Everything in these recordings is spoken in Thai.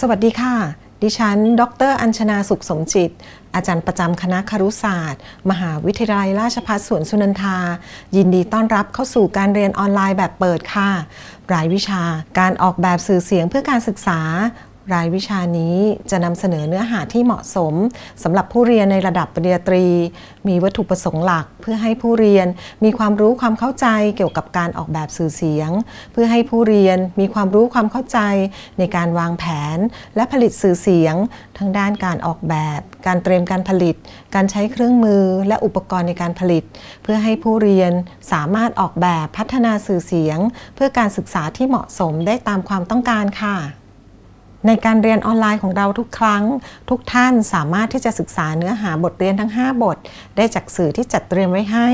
สวัสดีค่ะ ดิฉัน ดร อัญชนาสุขสมจิต อาจารย์ประจำคณะครุศาสตร์ มหาวิทยาลัยราชภัฏสวนสุนันทา ยินดีต้อนรับเข้าสู่การเรียนออนไลน์แบบเปิดค่ะ รายวิชาการออกแบบสื่อเสียงเพื่อการศึกษา รายวิชานี้จะนำเสนอเนื้อหาที่เหมาะสมสำหรับผู้เรียนในระดับปริญญาตรี มีวัตถุประสงค์หลัก เพื่อให้ผู้เรียนมีความรู้ความเข้าใจเกี่ยวกับการออกแบบสื่อเสียง เพื่อให้ผู้เรียนมีความรู้ความเข้าใจ ในการวางแผน และผลิตสื่อเสียง ทั้งด้านการออกแบบ การเตรียมการผลิต การใช้เครื่องมือ และอุปกรณ์ในการผลิต เพื่อให้ผู้เรียนสามารถออกแบบพัฒนาสื่อเสียง เพื่อการศึกษาที่เหมาะสมได้ตามความต้องการค่ะ ในการเรียนออนไลน์ของเราทุกครั้ง ทุกท่านสามารถที่จะศึกษาเนื้อหาบทเรียนทั้ง 5 บท ได้จากสื่อที่จัดเตรียมไว้ให้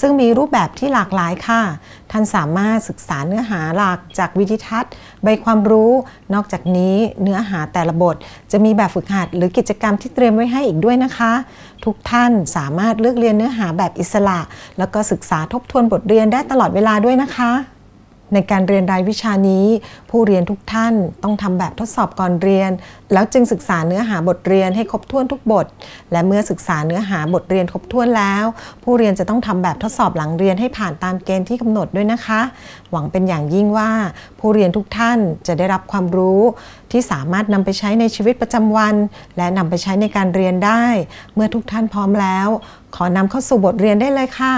ซึ่งมีรูปแบบที่หลากหลายค่ะ ท่านสามารถศึกษาเนื้อหาหลักจากวิดิทัศน์ ใบความรู้ นอกจากนี้เนื้อหาแต่ละบท จะมีแบบฝึกหัดหรือกิจกรรมที่เตรียมไว้ให้อีกด้วยนะคะ ทุกท่านสามารถเลือกเรียนเนื้อหาแบบอิสระ แล้วก็ศึกษาทบทวนบทเรียนได้ตลอดเวลาด้วยนะคะ ในการเรียนรายวิชานี้ ผู้เรียนทุกท่านต้องทำแบบทดสอบก่อนเรียน แล้วจึงศึกษาเนื้อหาบทเรียนให้ครบถ้วนทุกบท และเมื่อศึกษาเนื้อหาบทเรียนครบถ้วนแล้ว ผู้เรียนจะต้องทำแบบทดสอบหลังเรียนให้ผ่านตามเกณฑ์ที่กำหนดด้วยนะคะ หวังเป็นอย่างยิ่งว่า ผู้เรียนทุกท่านจะได้รับความรู้ ที่สามารถนำไปใช้ในชีวิตประจำวัน และนำไปใช้ในการเรียนได้ เมื่อทุกท่านพร้อมแล้ว ขอนำเข้าสู่บทเรียนได้เลยค่ะ